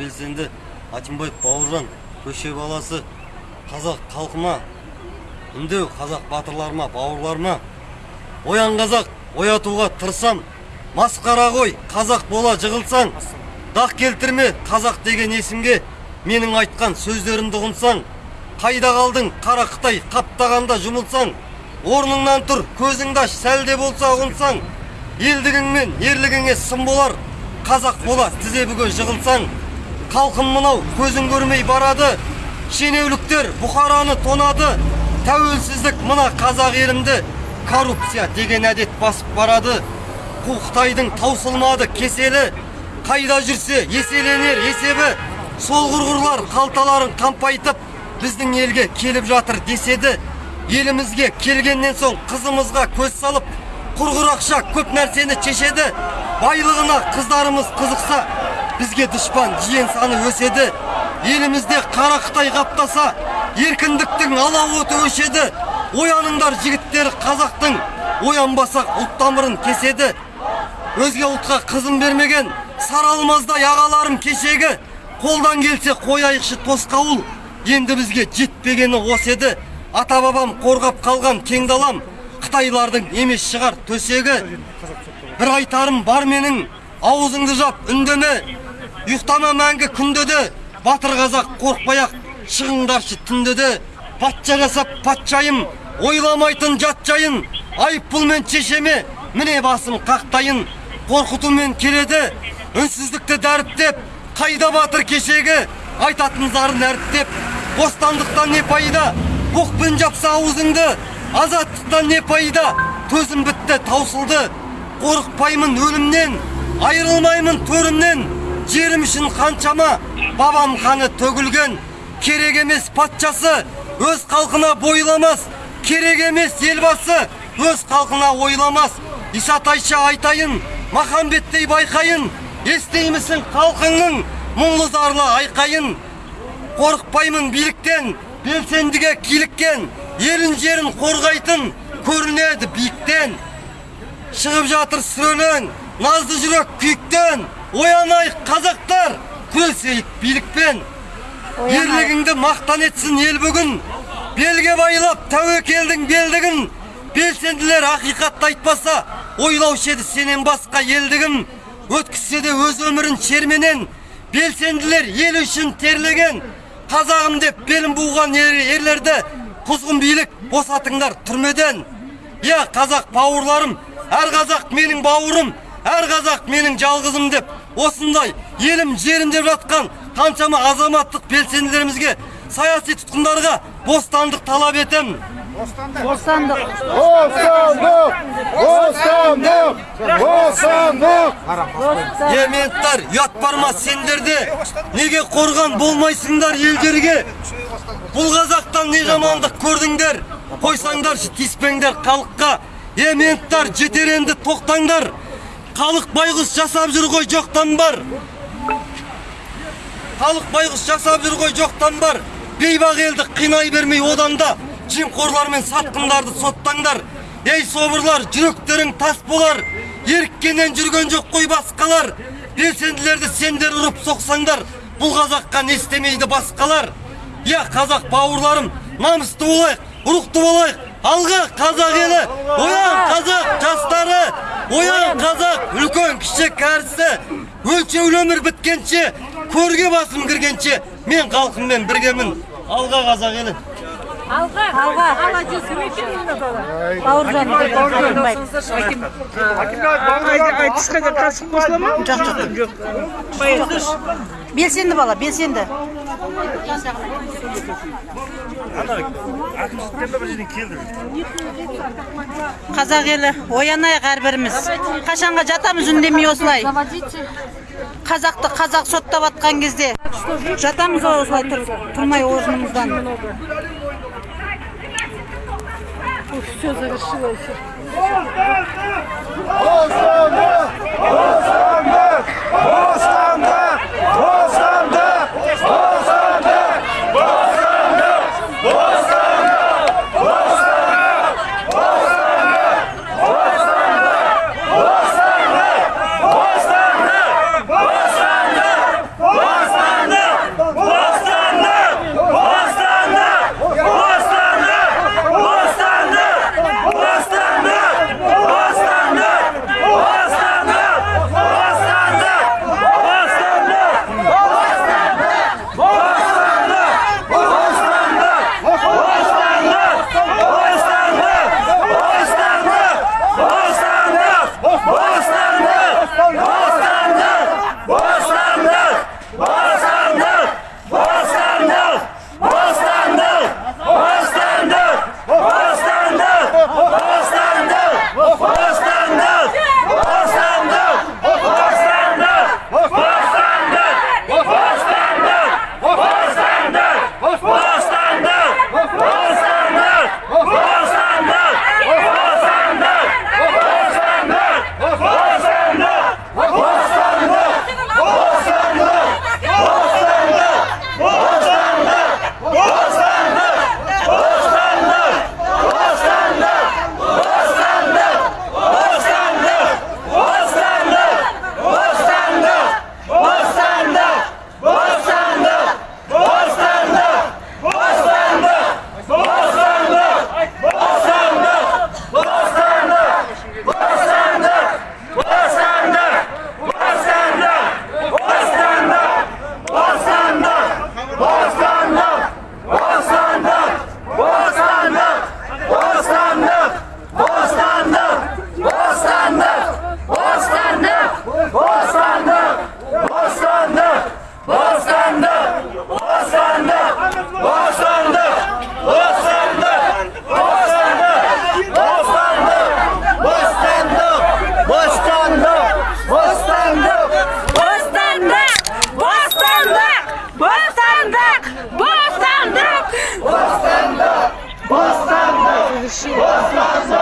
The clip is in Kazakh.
белсенді Атимбаев бауыржан көше баласы қазақ халқыма үндеу қазақ батырларыма бауырларыма оян қазақ оятуға тырысам масқара ғой қазақ бола жығылсаң дақ келтірме қазақ деген есімге менің айтқан сөздерімді ұғынсаң қайда қалдың қара қытай қаптағанда жұмылсаң орныңнан тұр көзіңді аш сәл де болса ұғынсаң елдігің мен ерлігіңе сын болар қазақ бола тізе бүге жығылсаң халқым мынау көзің көрмей барады шенеуліктер бұқараны тонады тәуелсіздік мына қазақ елімді коррупция деген әдет басып барады қу қытайдың таусылмады кеселі қайда жүрсе еселенер есебі сол құрғырлар қалталарын қампайтып біздің елге келіп жатыр деседі елімізге келгеннен соң қызымызға көз салып құрғыр ақша көп нәрсені шешеді байлығына қыздарымыз қызықса бізге дұшпан жиен саны өседі. Елімізде қара қытай қаптаса еркіндіктің алауыты өшеді ояныңдар жігіттер қазақтың оянбасақ ұлт тамырын кеседі. Өзге ұлтқа қызын бермеген сары алмаздай ағаларым кешегі. Қолдан келсе қояйықшы тосқауыл енді бізге жетпегені осы еді. Ата бабам қорғап қалған кең далам қытайлардың емес шығар төсегі. Бір айтарым бар менің аузыңды жап үндеме ұйықтама мәңгі күнде де батыр қазақ қорықпай ақ шығыңдаршы түнде де патша жасап патшайым ойламайтын жат жайын айыппұлмен шешеме міне басым қақтайын. Қорқытумен келеді үнсіздікті дәріптеп қайда батыр кешегі? Айтатын зарын әріптеп бостандықтан не пайда? Оқпен жапса аузыңды азаттықтан не пайда? Төзім бітті таусылды. Қорықпаймын өлімнен айырылмаймын төрімнен. Жерім үшін қаншама бабам қаны төгілген. Керек емес патшасы өз халқына бойламас. Керек емес елбасы өз халқына ойламас. Исатайша айтайын махамбеттей байқайын. Естеймісің халқыңның мұңлы зарлы айқайын. Қорықпаймын биліктен белсендіге киліккен. Елін жерін қорғайтын көрінеді биіктен. Шығып жатыр сүрелең назды жүрек күйіктен. Оянайық қазақтар! Күресейік билікпен! Ерлігіңді мақтан етсін ел бүгін! Белге байлап тәуекелдің белдігін! Белсенділер ақиқатты айтпаса ойлаушы еді сенен басқа елдігім өткізсе де өз өмірін шерменен! Белсенділер ел үшін терлеген! Қазағым деп белін буған ер- ерлерді құзғын билік босатыңдар түрмеден! Иә қазақ бауырларым әр қазақ менің бауырым әр қазақ менің жалғызым деп осындай елім жерім деп жатқан қаншама азаматтық белсенділерімізге саяси тұтқындарға бостандық талап етемін Бостандық! Бостандық! Бостандық! Бостандық! ементтар ұят бар ма сендерде неге қорған болмайсыңдар елдерге бұл қазақтан не жамандық көрдіңдер қойсаңдаршы тиіспеңдер халыққа ементтар жетер енді тоқтаңдар халық байғұс жасап жүр ғой жоқтан бар. Халық байғұс жасап жүр ғой жоқтан бар. Бейбақ елді қинай бермей одан да жемқорлар мен сатқындарды соттаңдар. Ей собырлар жүректерің тас болар. Еріккеннен жүрген жоқ қой басқалар. Белсенділерді сендер ұрып соқсаңдар бұл қазаққа не істемейді басқалар. Иә қазақ бауырларым намысты болайық рухты болайық. Алға қазақ елі оян қазақ жастары оян қазақ үлкен кіші кәрісі. Өлшеулі өмір біткенше көрге басым кіргенше мен халқыммен біргемін. Алға қазақ елі. Алға, алға, алға Бауыржан, Айтысқа да қатысып қосыла ма? Жоқ, жоқ. Жоқ. Белсенді бала, белсенді. Қазақ елі, оянайық әрбіріміз. Қашанға жатамыз үндемей осылай. Қазақты қазақ соттап атқан кезде жатамыз ғой осылай тұр, тұрмай орнымыздан. Bostanda! Bostanda! Бостандық! Бостандық! Бостандық!